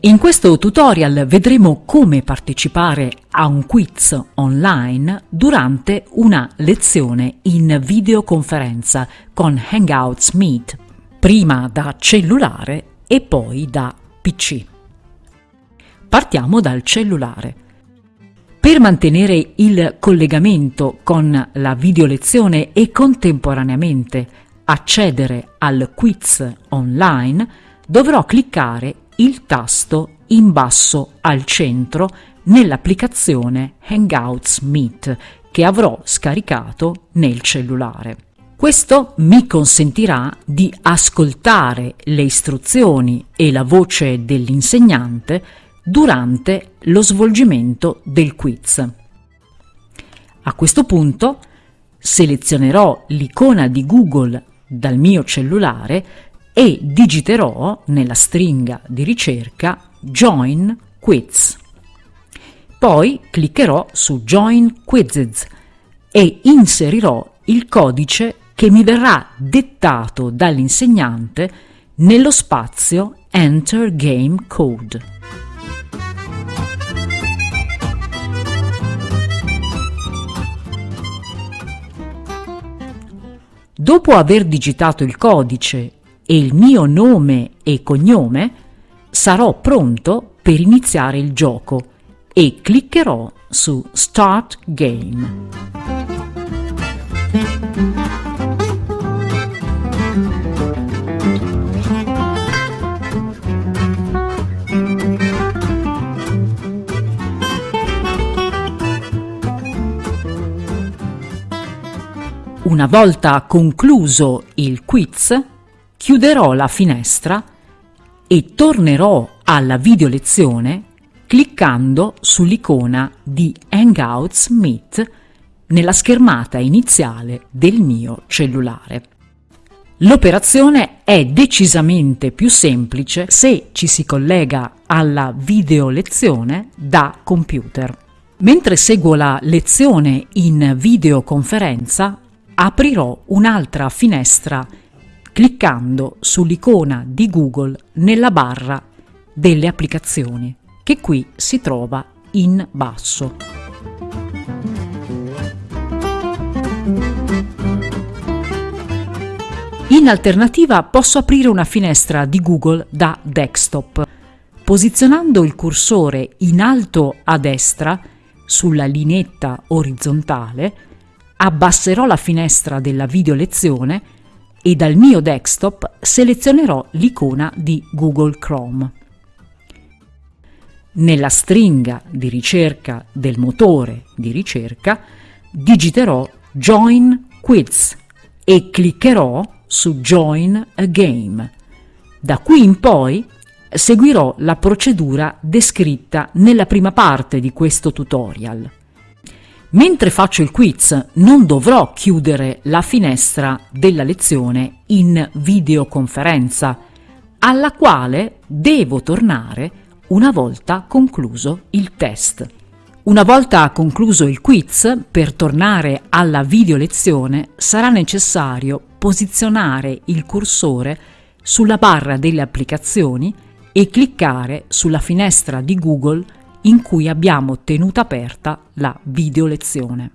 In questo tutorial vedremo come partecipare a un quiz online durante una lezione in videoconferenza con Hangouts Meet, prima da cellulare e poi da PC. Partiamo dal cellulare. Per mantenere il collegamento con la videolezione e contemporaneamente accedere al quiz online, dovrò cliccare il tasto in basso al centro nell'applicazione Hangouts Meet che avrò scaricato nel cellulare. Questo mi consentirà di ascoltare le istruzioni e la voce dell'insegnante durante lo svolgimento del quiz. A questo punto selezionerò l'icona di Google dal mio cellulare e digiterò nella stringa di ricerca Join Quiz. Poi cliccherò su Join Quizzes e inserirò il codice che mi verrà dettato dall'insegnante nello spazio Enter Game Code. Dopo aver digitato il codice e il mio nome e cognome, sarò pronto per iniziare il gioco e cliccherò su Start Game. Una volta concluso il quiz, chiuderò la finestra e tornerò alla videolezione cliccando sull'icona di Hangouts Meet nella schermata iniziale del mio cellulare. L'operazione è decisamente più semplice se ci si collega alla videolezione da computer. Mentre seguo la lezione in videoconferenza, aprirò un'altra finestra cliccando sull'icona di Google nella barra delle applicazioni, che qui si trova in basso. In alternativa posso aprire una finestra di Google da desktop. Posizionando il cursore in alto a destra sulla lineetta orizzontale, abbasserò la finestra della video lezione e dal mio desktop selezionerò l'icona di Google Chrome. Nella stringa di ricerca del motore di ricerca digiterò Join Quiz e cliccherò su Join a Game. Da qui in poi seguirò la procedura descritta nella prima parte di questo tutorial. Mentre faccio il quiz non dovrò chiudere la finestra della lezione in videoconferenza, alla quale devo tornare una volta concluso il test. Una volta concluso il quiz, per tornare alla videolezione sarà necessario posizionare il cursore sulla barra delle applicazioni e cliccare sulla finestra di Google in cui abbiamo tenuto aperta la video lezione.